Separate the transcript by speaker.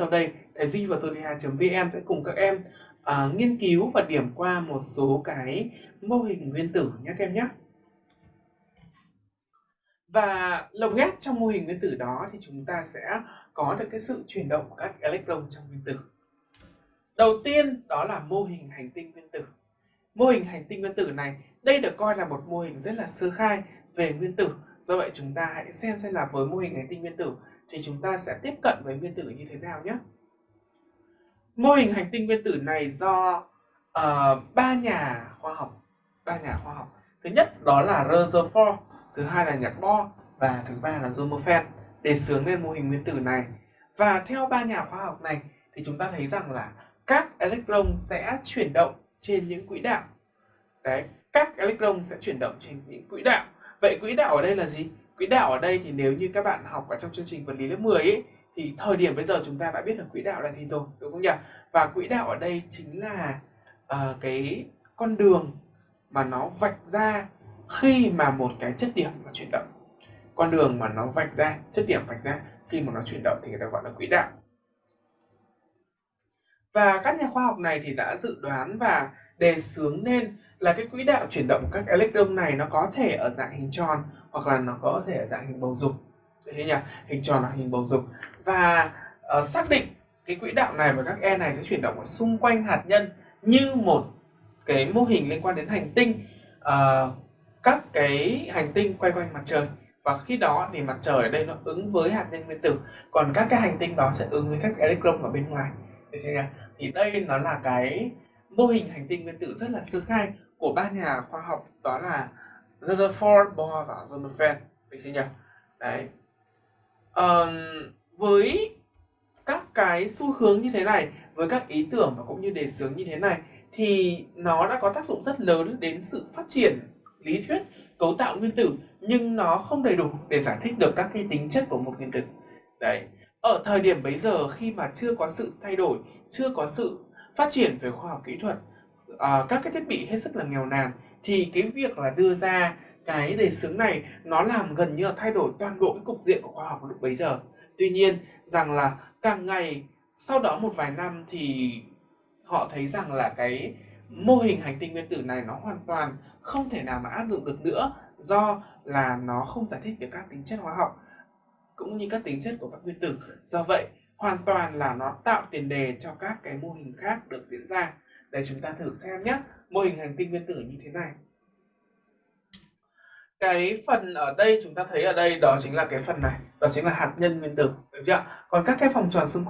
Speaker 1: sau đây thầy Duy và Zodiac.vn sẽ cùng các em uh, nghiên cứu và điểm qua một số cái mô hình nguyên tử nhé các em nhé. Và lồng ghép trong mô hình nguyên tử đó thì chúng ta sẽ có được cái sự chuyển động của các electron trong nguyên tử. Đầu tiên đó là mô hình hành tinh nguyên tử. Mô hình hành tinh nguyên tử này, đây được coi là một mô hình rất là sơ khai về nguyên tử. Do vậy chúng ta hãy xem xem là với mô hình hành tinh nguyên tử thì chúng ta sẽ tiếp cận với nguyên tử như thế nào nhé. Mô hình hành tinh nguyên tử này do uh, ba nhà khoa học, ba nhà khoa học. Thứ nhất đó là Rutherford, thứ hai là nhạc Bohr và thứ ba là Sommerfeld để sướng lên mô hình nguyên tử này. Và theo ba nhà khoa học này thì chúng ta thấy rằng là các electron sẽ chuyển động trên những quỹ đạo. Đấy, các electron sẽ chuyển động trên những quỹ đạo. Vậy quỹ đạo ở đây là gì? Quỹ đạo ở đây thì nếu như các bạn học ở trong chương trình vật lý lớp 10 ấy, thì thời điểm bây giờ chúng ta đã biết được quỹ đạo là gì rồi, đúng không nhỉ? Và quỹ đạo ở đây chính là uh, cái con đường mà nó vạch ra khi mà một cái chất điểm nó chuyển động. Con đường mà nó vạch ra, chất điểm vạch ra khi mà nó chuyển động thì người ta gọi là quỹ đạo. Và các nhà khoa học này thì đã dự đoán và đề xướng nên là cái quỹ đạo chuyển động của các electron này nó có thể ở dạng hình tròn hoặc là nó có thể ở dạng hình bầu dục. Thế nhỉ? Hình tròn hoặc hình bầu dục. Và uh, xác định cái quỹ đạo này và các e này sẽ chuyển động ở xung quanh hạt nhân như một cái mô hình liên quan đến hành tinh uh, các cái hành tinh quay quanh mặt trời và khi đó thì mặt trời ở đây nó ứng với hạt nhân nguyên tử còn các cái hành tinh đó sẽ ứng với các electron ở bên ngoài thì đây nó là cái mô hình hành tinh nguyên tử rất là sơ khai của ba nhà khoa học đó là Rutherford, Bohr và Sommerfeld được chưa nhỉ? Đấy. Um, với các cái xu hướng như thế này, với các ý tưởng và cũng như đề xướng như thế này thì nó đã có tác dụng rất lớn đến sự phát triển lý thuyết cấu tạo nguyên tử nhưng nó không đầy đủ để giải thích được các cái tính chất của một nguyên tử. Đấy. Ở thời điểm bấy giờ khi mà chưa có sự thay đổi, chưa có sự phát triển về khoa học kỹ thuật, à, các cái thiết bị hết sức là nghèo nàn thì cái việc là đưa ra cái đề xướng này nó làm gần như là thay đổi toàn bộ cái cục diện của khoa học lúc bấy giờ. Tuy nhiên rằng là càng ngày sau đó một vài năm thì họ thấy rằng là cái mô hình hành tinh nguyên tử này nó hoàn toàn không thể nào mà áp dụng được nữa do là nó không giải thích được các tính chất hóa học cũng như các tính chất của các nguyên tử. Do vậy, hoàn toàn là nó tạo tiền đề cho các cái mô hình khác được diễn ra. Để chúng ta thử xem nhé, mô hình hành tinh nguyên tử như thế này. Cái phần ở đây chúng ta thấy ở đây đó chính là cái phần này, đó chính là hạt nhân nguyên tử, được chưa? Còn các cái vòng tròn xung quanh